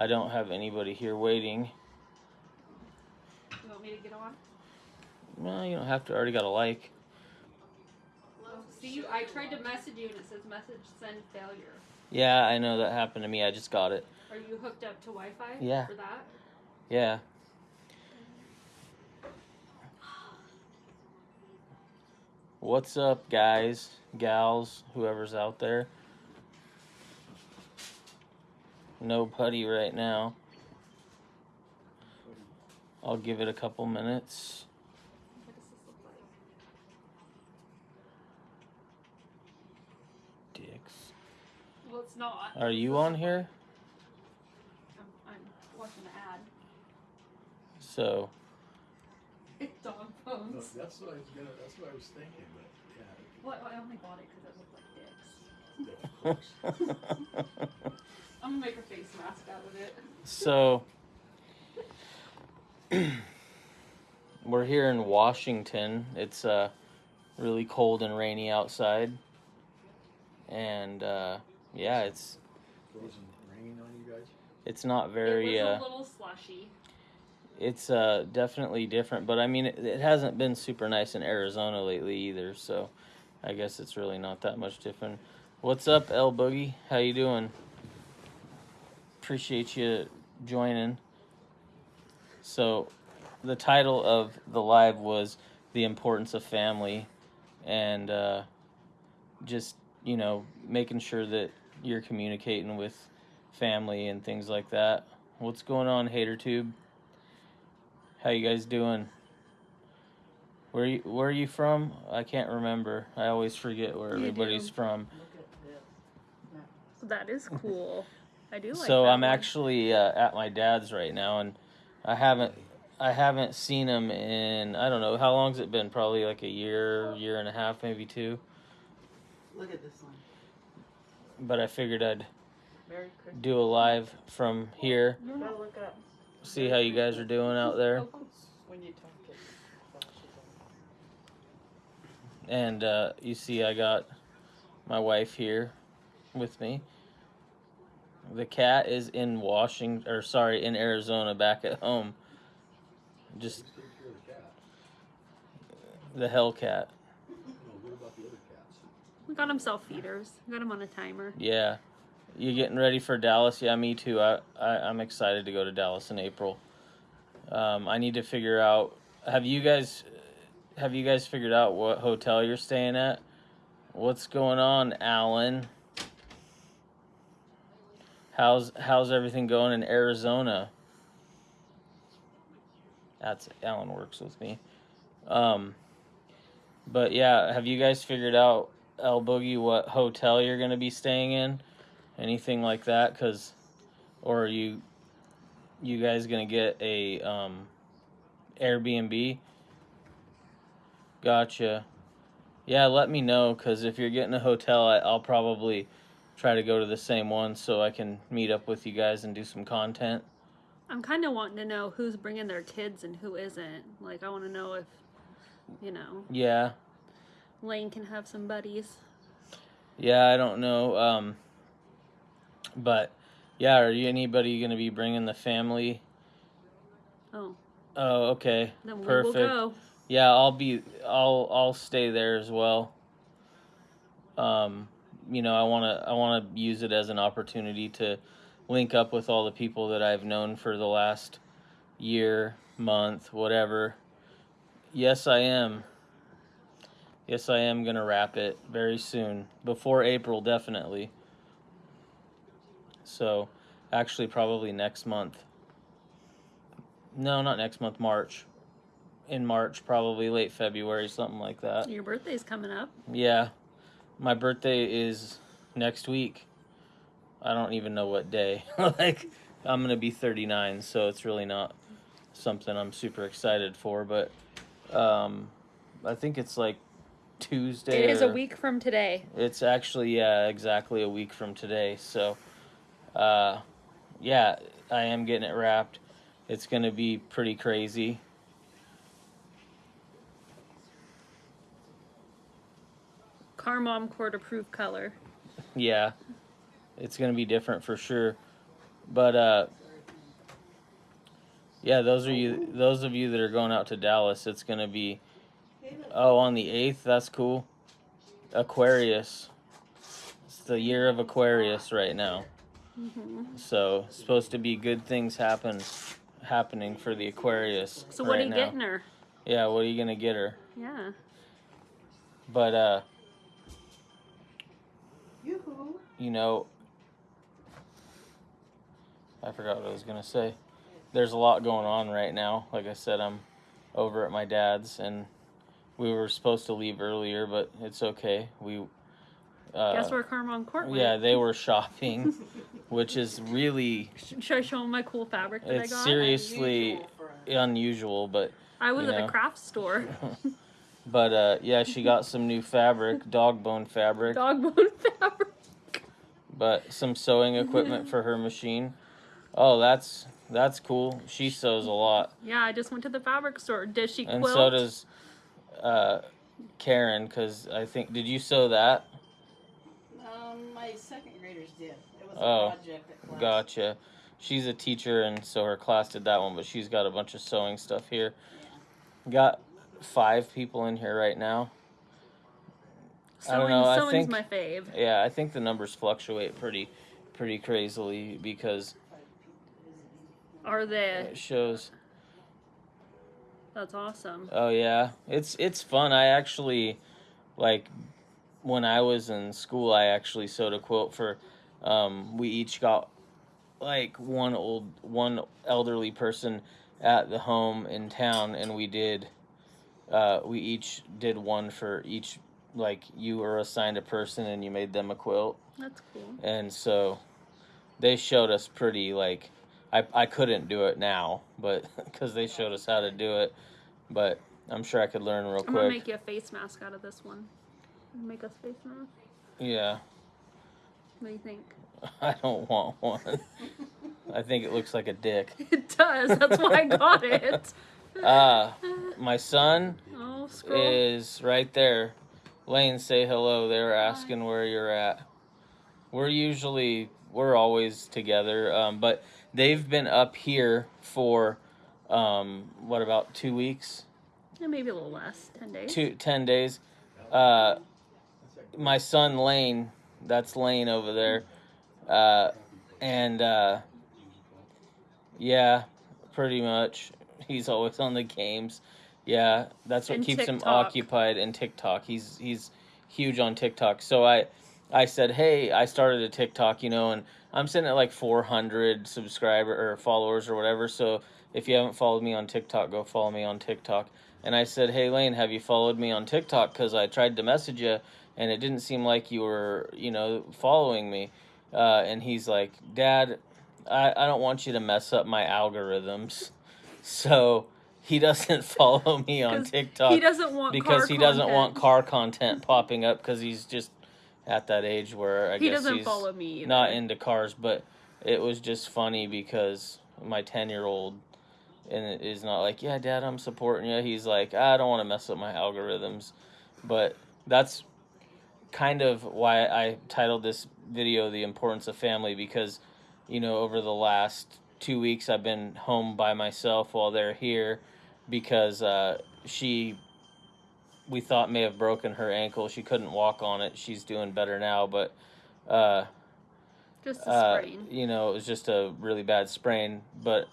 I don't have anybody here waiting. You want me to get on? Well, you don't have to. I already got a like. See, I tried to message you and it says message send failure. Yeah, I know that happened to me. I just got it. Are you hooked up to Wi-Fi Yeah. for that? Yeah. What's up, guys, gals, whoever's out there? Nobody right now. I'll give it a couple minutes. What does this look like? Dicks. Well, it's not. Are you on here? I'm, I'm watching the ad. So, It's dog No, that's what I was gonna, that's what I was thinking, but Well, I only bought it because it looked like dicks. yeah. of course. I'm gonna make a face mask out of it. so we're here in Washington. It's uh really cold and rainy outside. And uh yeah, it's Frozen rain on you guys? it's not very it was uh a little slushy. it's uh definitely different, but I mean it, it hasn't been super nice in Arizona lately either, so I guess it's really not that much different. What's up, L Boogie? How you doing? Appreciate you joining. So, the title of the live was "The Importance of Family," and uh, just you know making sure that you're communicating with family and things like that. What's going on, HaterTube? How you guys doing? Where you where are you from? I can't remember. I always forget where You everybody's do. from. That is cool. I do like so that I'm one. actually uh, at my dad's right now, and I haven't I haven't seen him in I don't know how long's it been? Probably like a year, year and a half, maybe two. Look at this one. But I figured I'd do a live from here, Gotta look up. see how you guys are doing out there, When you talk and uh, you see I got my wife here with me. The cat is in Washington, or sorry, in Arizona, back at home. Just the cat. the Hellcat. No, what about the other cats? We got him self feeders. Got him on a timer. Yeah. You getting ready for Dallas? Yeah, me too. I, I I'm excited to go to Dallas in April. Um, I need to figure out. Have you guys, have you guys figured out what hotel you're staying at? What's going on, Alan? How's how's everything going in Arizona? That's Alan works with me. Um, but yeah, have you guys figured out El Boogie what hotel you're gonna be staying in? Anything like that? Cause, or are you, you guys gonna get a um, Airbnb? Gotcha. Yeah, let me know. Cause if you're getting a hotel, I, I'll probably try to go to the same one so I can meet up with you guys and do some content. I'm kind of wanting to know who's bringing their kids and who isn't. Like, I want to know if, you know, Yeah. Lane can have some buddies. Yeah, I don't know. Um, but yeah, are you anybody gonna be bringing the family? Oh, Oh, okay. then we Perfect. will go. Yeah, I'll be. I'll. I'll stay there as well. Um, you know, I wanna. I wanna use it as an opportunity to link up with all the people that I've known for the last year, month, whatever. Yes, I am. Yes, I am gonna wrap it very soon, before April, definitely. So, actually, probably next month. No, not next month. March. In March, probably late February, something like that. Your birthday's coming up. Yeah, my birthday is next week. I don't even know what day. like, I'm gonna be 39, so it's really not something I'm super excited for. But um, I think it's like Tuesday. It is a week from today. It's actually yeah, exactly a week from today. So, uh, yeah, I am getting it wrapped. It's gonna be pretty crazy. Car mom court approved color. Yeah, it's gonna be different for sure. But uh, Yeah, those are you. Those of you that are going out to Dallas, it's gonna be. Oh, on the eighth. That's cool. Aquarius. It's the year of Aquarius right now. hmm So supposed to be good things happen, happening for the Aquarius. So what right are you now. getting her? Yeah, what are you gonna get her? Yeah. But uh, Yoo-hoo. you know, I forgot what I was gonna say. There's a lot going on right now. Like I said, I'm over at my dad's, and we were supposed to leave earlier, but it's okay. We. Uh, Guess where Carmon Court went? Yeah, they were shopping, which is really Should I show them my cool fabric that It's I got? serious. Seriously, Unusual unusual, but I was you at a craft store. but uh, yeah, she got some new fabric, dog bone fabric, Dog bone fabric. but some sewing equipment for her machine. Oh, that's that's cool. She sews a lot, Yeah, I just went to the fabric store. Does she and quilt? so does uh, Karen. Cause I think did you sew that? Um, my second graders did. It was Oh, a project at class. Gotcha. She's a teacher, and so her class did that one, but she's got a bunch of sewing stuff here. Got five people in here right now. I don't Sewing, know, I sewing's think- my fave. Yeah, I think the numbers fluctuate pretty, pretty crazily because Are they? it shows. That's awesome. Oh yeah, it's it's fun. I actually, like, when I was in school, I actually sewed a quilt for. Um, we each got like one old one elderly person at the home in town, and we did. Uh, we each did one for each. Like you were assigned a person, and you made them a quilt. That's cool. and so they showed us pretty like I, I couldn't do it now but because they showed us how to do it but i'm sure i could learn real quick. I'm gonna make you a face mask out of this one. Make us face mask. yeah What do you think? i don't want one i think it looks like a dick It does. That's why I got it. Uh my son oh, is right there. Lane say hello. They were asking where you're at. We're usually we're always together um, but they've been up here for um, what about two weeks? Yeah, maybe a little less. Ten days. two ten days. Uh, my son lane that's lane over there. Uh, and uh, yeah pretty much he's always on the games. Yeah that's what And keeps him occupied in tiktok. He's he's huge on tiktok. So i i said hey i started a tiktok you know and i'm sitting at like 400 subscriber or followers or whatever. So if you haven't followed me on tiktok go follow me on tiktok. And i said hey lane have you followed me on tiktok? Because i tried to message you and it didn't seem like you were you know following me. Uh, and he's like dad I, I don't want you to mess up my algorithms so he doesn't follow me on tiktok He doesn't want because he doesn't want car content popping up because he's just at that age where I He guess doesn't he's follow me either. not into cars. But it was just funny because my ten year old and is not like yeah, Dad, I'm supporting you. He's like I don't want to mess up my algorithms, but that's kind of why I titled this video "The Importance of Family" because you know over the last two weeks I've been home by myself while they're here because uh, she we thought may have broken her ankle. She couldn't walk on it. She's doing better now, but uh, Just a uh, sprain. you know, it was just a really bad sprain. But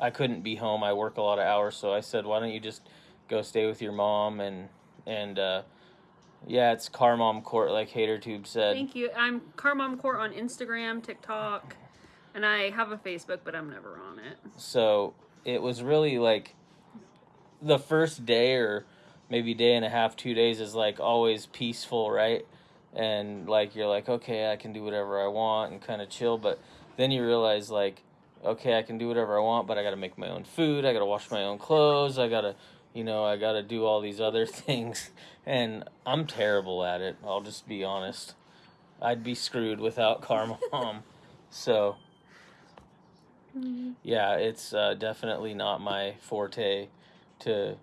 I couldn't be home. I work a lot of hours, so I said, "Why don't you just go stay with your mom?" And and uh, yeah, it's Car Mom Court, like HaterTube said. Thank you. I'm Carmom Court on Instagram, TikTok, and I have a Facebook, but I'm never on it. So it was really like the first day or maybe day and a half, two days is like always peaceful, right? And like you're like, okay, I can do whatever I want and kind of chill. But then you realize like, okay, I can do whatever I want, but I got to make my own food. I got to wash my own clothes. I got to, you know, I got to do all these other things. And I'm terrible at it. I'll just be honest. I'd be screwed without Car Mom. So yeah, it's uh, definitely not my forte to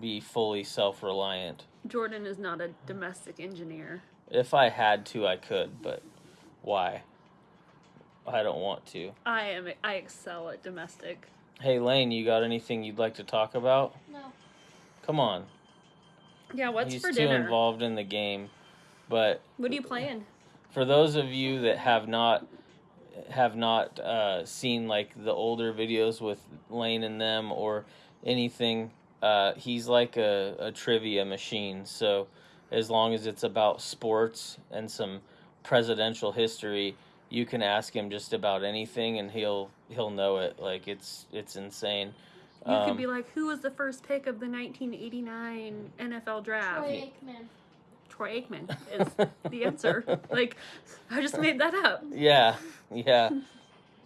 be fully self reliant. Jordan is not a domestic engineer. If I had to, I could, but why? I don't want to. I am. I excel at domestic. Hey Lane, you got anything you'd like to talk about? No. Come on. Yeah, what's He's for too dinner? involved in the game. But What are you playing? for those of you that have not have not uh, seen like the older videos with Lane and them or anything, uh, he's like a, a trivia machine. So as long as it's about sports and some presidential history, you can ask him just about anything and he'll he'll know it. Like it's it's insane. You Um, could be like, who was the first pick of the 1989 NFL draft? Troy Aikman. Troy Aikman is the answer. like, I just made that up. Yeah, yeah.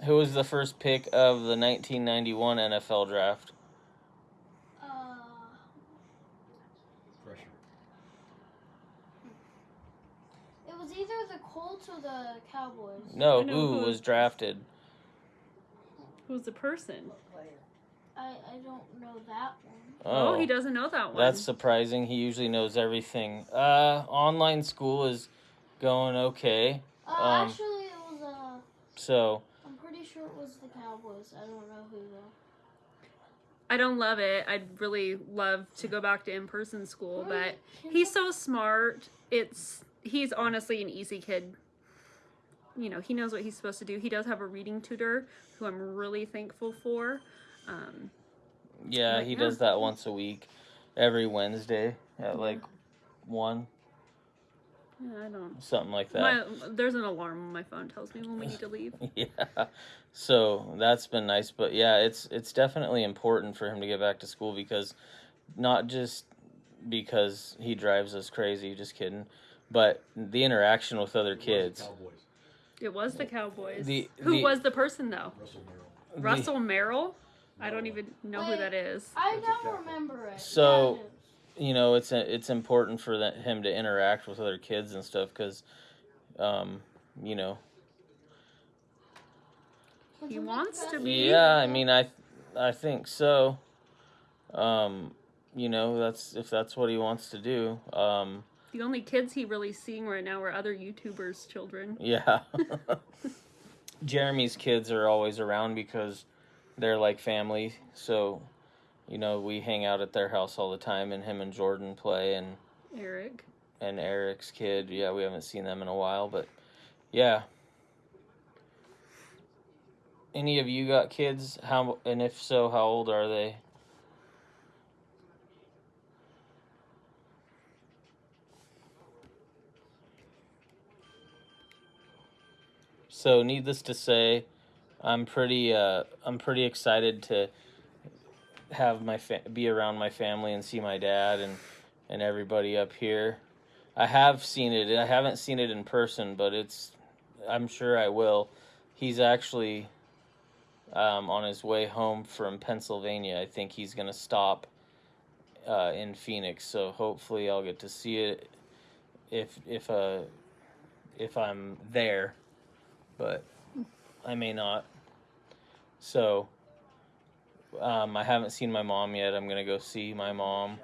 Who was the first pick of the 1991 NFL draft? Uh, Pressure. it was either the Colts or the Cowboys. No, I know who who- was drafted? Who's the person? I, I don't know that one. Oh, he doesn't know that one. That's surprising. He usually knows everything. Uh, online school is going okay. Uh, Um, actually, it was uh, So I'm pretty sure it was the Cowboys. I don't know who though. I don't love it. I'd really love to go back to in-person school, but he's so smart. It's he's honestly an easy kid. You know, he knows what he's supposed to do. He does have a reading tutor who I'm really thankful for. Um, yeah, But he yeah. does that once a week, every Wednesday at like one, yeah, I don't. something like that. My, there's an alarm on my phone tells me when we need to leave. yeah so that's been nice but yeah it's it's definitely important for him to get back to school because not just because he drives us crazy just kidding but the interaction with other It was the kids Cowboys. It was the Cowboys. The- who the- was the person though? Russell Maryland. The- Russell Maryland. I don't even know who that is. I That's don't remember it. So- Yeah, you know it's a, it's important for that, him to interact with other kids and stuff because um you know He wants to be- yeah i mean i i think so um you know that's if that's what he wants to do um The only kids he really seeing right now are other YouTubers' children. Yeah. Jeremy's kids are always around because they're like family. So, you know, we hang out at their house all the time and him and Jordan play and Eric. and Eric's kid. Yeah, we haven't seen them in a while, but yeah. Any of you got kids? How and if so, how old are they? So, needless to say, I'm pretty uh, I'm pretty excited to have my fa- be around my family and see my dad and and everybody up here. I have seen it. I haven't seen it in person, but it's I'm sure I will. He's actually um, on his way home from Pennsylvania. I think he's gonna stop uh, in Phoenix, so hopefully I'll get to see it if if uh if I'm there, but I may not. So um, I haven't seen my mom yet. I'm gonna go see my mom.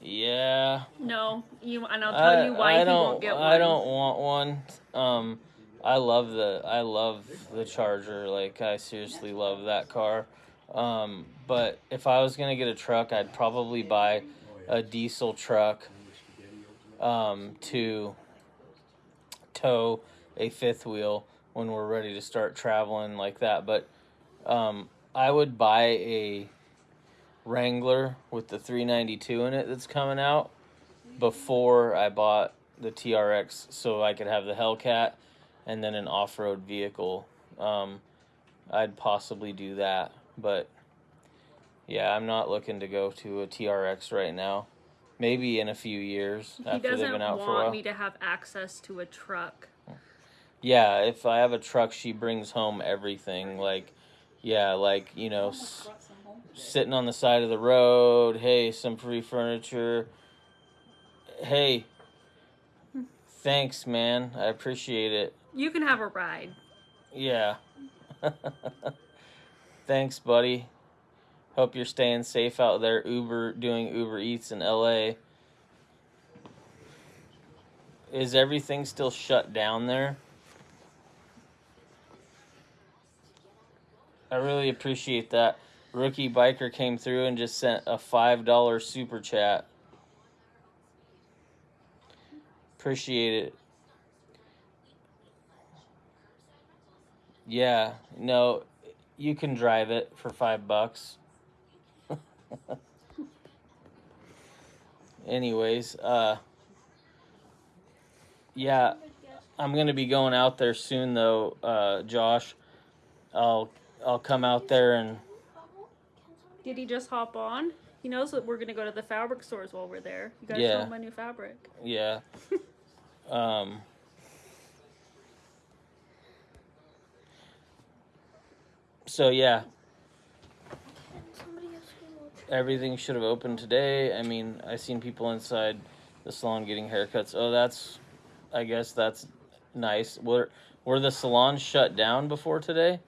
Yeah, No, you. And I'll tell I, you why I don't. won't get one. I don't want one. Um, I love the. I love the Charger. Like I seriously love that car. Um, but if I was gonna get a truck, I'd probably buy a diesel truck Remember Spaghetti Ultimate? um, to tow a fifth wheel when we're ready to start traveling like that. But um, I would buy a Wrangler with the 392 in it that's coming out before I bought the TRX so I could have the Hellcat and then an off road vehicle. Um, I'd possibly do that. But yeah, I'm not looking to go to a TRX right now. Maybe in a few years He after they've doesn't been out for a want while. me to have access to a truck. Yeah, if I have a truck, she brings home everything. Like, yeah, like you know, s- Brought some home today. sitting on the side of the road. Hey, some free furniture. Hey, thanks, man. I appreciate it. You can have a ride. Yeah. thanks, buddy. Hope you're staying safe out there. Uber doing Uber Eats in LA. Is everything still shut down there? I really appreciate that. Rookie biker came through and just sent a five dollar super chat. Appreciate it. Yeah, no, you can drive it for five bucks. Anyways, uh, yeah, I'm gonna be going out there soon though, uh, Josh. I'll I'll come out there and Did he just hop on? He knows that we're gonna go to the fabric stores while we're there. You gotta Yeah. show him my new fabric. yeah. um. So yeah, Somebody else can watch. everything should have opened today. I mean, I seen people inside the salon getting haircuts. Oh, that's, I guess that's nice. Were were the salons shut down before today?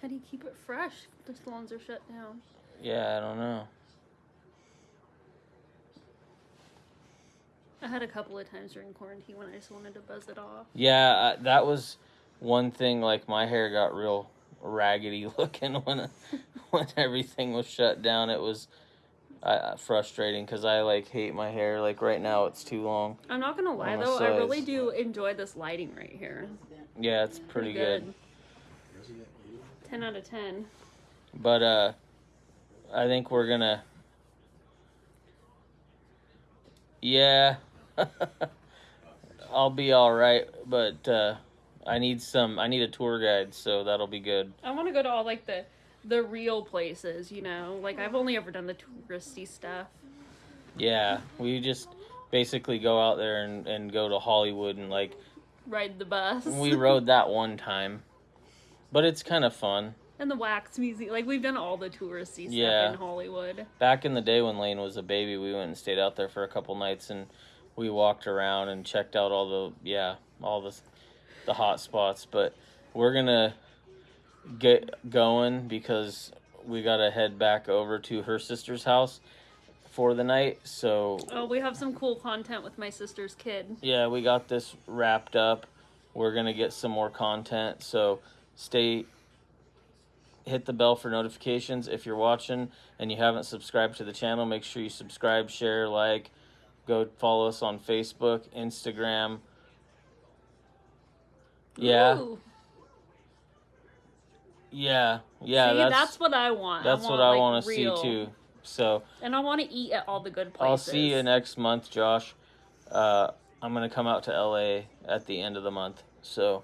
How do you keep it fresh the salons are shut down? Yeah, I don't know. I had a couple of times during quarantine when I just wanted to buzz it off. Yeah, I, that was one thing. Like my hair got real raggedy looking when when everything was shut down. It was uh, uh frustrating because I like hate my hair. Like right now, it's too long. I'm not gonna lie though, size. I really do enjoy this lighting right here. Yeah, it's pretty good. good. 10 out of 10. But uh, I think we're going to. Yeah. I'll be all right, but uh, I need some. I need a tour guide, so that'll be good. I want to go to all like the the real places, you know. Like I've only ever done the touristy stuff. Yeah, we just basically go out there and and go to Hollywood and like ride the bus. we rode that one time but it's kind of fun. and the wax museum. Like we've done all the touristy stuff Yeah. in Hollywood. Back in the day when Lane was a baby, we went and stayed out there for a couple nights and we walked around and checked out all the yeah all the the hot spots. But we're gonna get going because we gotta head back over to her sister's house for the night. So Oh, we have some cool content with my sister's kid. yeah, we got this wrapped up. We're gonna get some more content, so stay. Hit the bell for notifications if you're watching and you haven't subscribed to the channel. Make sure you subscribe, share, like. Go follow us on Facebook, Instagram. Yeah, Ooh. yeah, yeah. See, that's that's, what I want. that's I what want, I like, want to see too. So And I want to eat at all the good places. I'll see you next month, Josh. Uh, I'm gonna come out to LA at the end of the month, so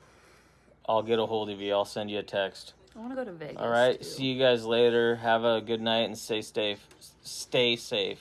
I'll get a hold of you. I'll send you a text. I want to go to Vegas. All right. too. See you guys later. Have a good night and stay safe. Stay safe.